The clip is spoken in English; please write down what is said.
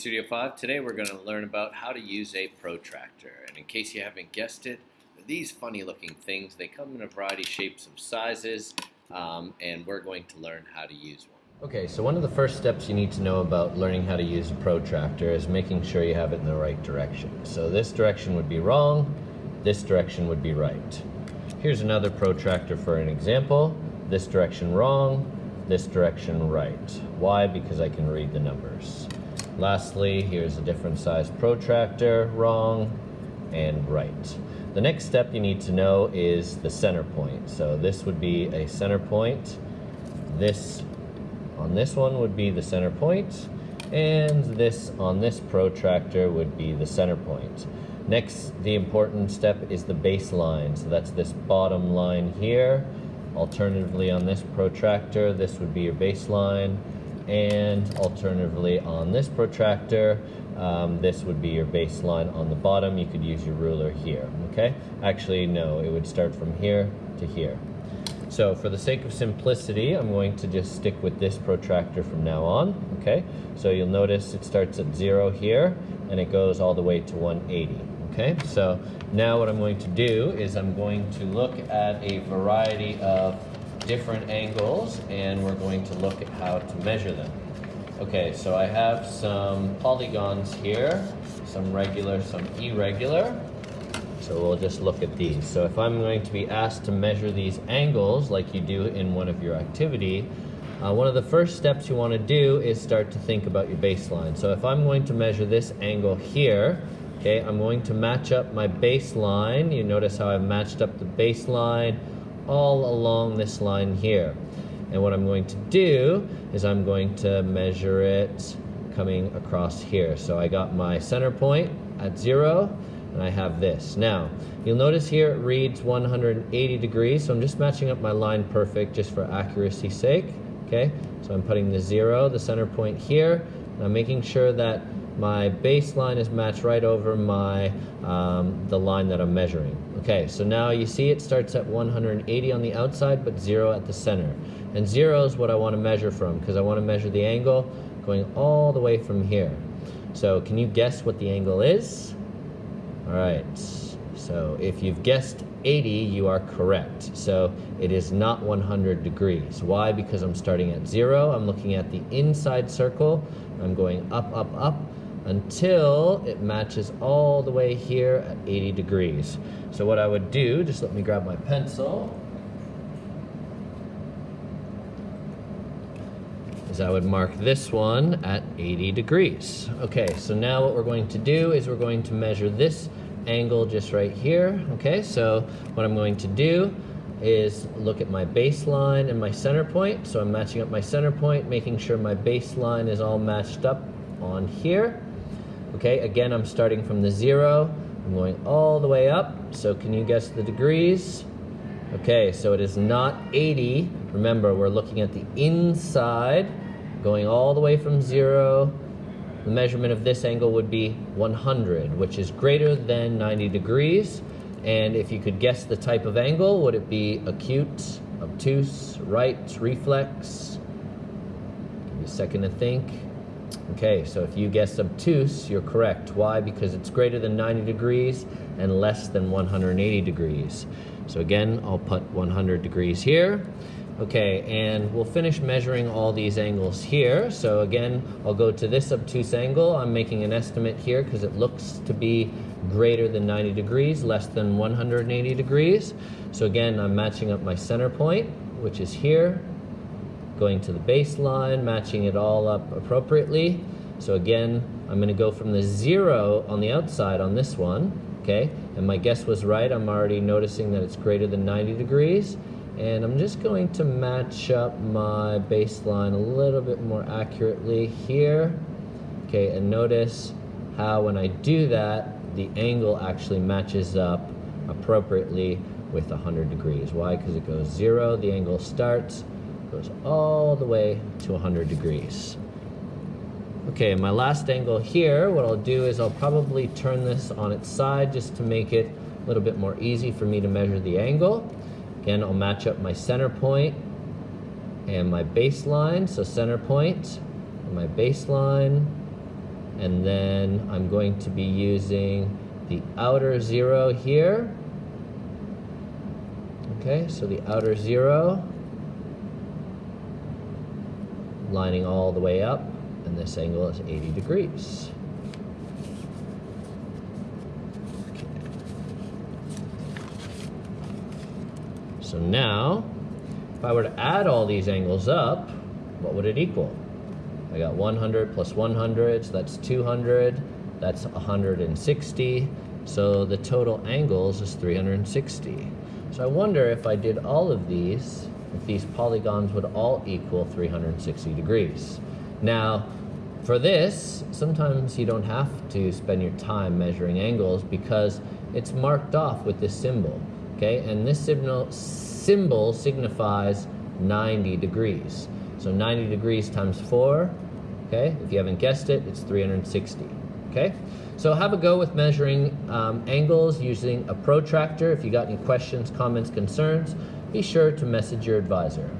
Studio 5. Today we're going to learn about how to use a protractor. And in case you haven't guessed it, these funny looking things, they come in a variety of shapes and sizes, um, and we're going to learn how to use one. Okay, so one of the first steps you need to know about learning how to use a protractor is making sure you have it in the right direction. So this direction would be wrong, this direction would be right. Here's another protractor for an example. This direction wrong, this direction right. Why? Because I can read the numbers. Lastly, here's a different size protractor, wrong and right. The next step you need to know is the center point. So this would be a center point. This on this one would be the center point, and this on this protractor would be the center point. Next, the important step is the baseline. So that's this bottom line here. Alternatively, on this protractor, this would be your baseline and alternatively on this protractor um, this would be your baseline on the bottom. You could use your ruler here okay? Actually no it would start from here to here. So for the sake of simplicity I'm going to just stick with this protractor from now on okay? So you'll notice it starts at zero here and it goes all the way to 180 okay? So now what I'm going to do is I'm going to look at a variety of different angles and we're going to look at how to measure them. Okay, so I have some polygons here, some regular, some irregular. So we'll just look at these. So if I'm going to be asked to measure these angles like you do in one of your activity, uh, one of the first steps you want to do is start to think about your baseline. So if I'm going to measure this angle here, okay, I'm going to match up my baseline. You notice how I've matched up the baseline all along this line here. And what I'm going to do is I'm going to measure it coming across here. So I got my center point at zero and I have this. Now, you'll notice here it reads 180 degrees, so I'm just matching up my line perfect just for accuracy's sake, okay? So I'm putting the zero, the center point here, and I'm making sure that my baseline is matched right over my um, the line that I'm measuring. Okay, so now you see it starts at 180 on the outside, but zero at the center. And zero is what I want to measure from, because I want to measure the angle going all the way from here. So can you guess what the angle is? All right, so if you've guessed 80, you are correct. So it is not 100 degrees. Why? Because I'm starting at zero, I'm looking at the inside circle, I'm going up, up, up, until it matches all the way here at 80 degrees. So what I would do, just let me grab my pencil, is I would mark this one at 80 degrees. Okay, so now what we're going to do is we're going to measure this angle just right here. Okay, so what I'm going to do is look at my baseline and my center point. So I'm matching up my center point, making sure my baseline is all matched up on here. Okay, again, I'm starting from the zero. I'm going all the way up. So can you guess the degrees? Okay, so it is not 80. Remember, we're looking at the inside, going all the way from zero. The measurement of this angle would be 100, which is greater than 90 degrees. And if you could guess the type of angle, would it be acute, obtuse, right, reflex? Give me a second to think. Okay, so if you guess obtuse, you're correct. Why? Because it's greater than 90 degrees and less than 180 degrees. So again, I'll put 100 degrees here. Okay, and we'll finish measuring all these angles here. So again, I'll go to this obtuse angle. I'm making an estimate here because it looks to be greater than 90 degrees, less than 180 degrees. So again, I'm matching up my center point, which is here, going to the baseline, matching it all up appropriately. So again, I'm gonna go from the zero on the outside on this one, okay? And my guess was right, I'm already noticing that it's greater than 90 degrees. And I'm just going to match up my baseline a little bit more accurately here. Okay, and notice how when I do that, the angle actually matches up appropriately with 100 degrees. Why? Because it goes zero, the angle starts, goes all the way to 100 degrees. Okay, my last angle here, what I'll do is I'll probably turn this on its side just to make it a little bit more easy for me to measure the angle. Again, I'll match up my center point and my baseline. So center point and my baseline. And then I'm going to be using the outer zero here. Okay, so the outer zero lining all the way up, and this angle is 80 degrees. So now, if I were to add all these angles up, what would it equal? I got 100 plus 100, so that's 200. That's 160. So the total angles is 360. So I wonder if I did all of these, if these polygons would all equal 360 degrees. Now, for this, sometimes you don't have to spend your time measuring angles because it's marked off with this symbol, okay? And this symbol, symbol signifies 90 degrees. So 90 degrees times 4, okay? If you haven't guessed it, it's 360, okay? So have a go with measuring um, angles using a protractor. If you got any questions, comments, concerns, be sure to message your advisor.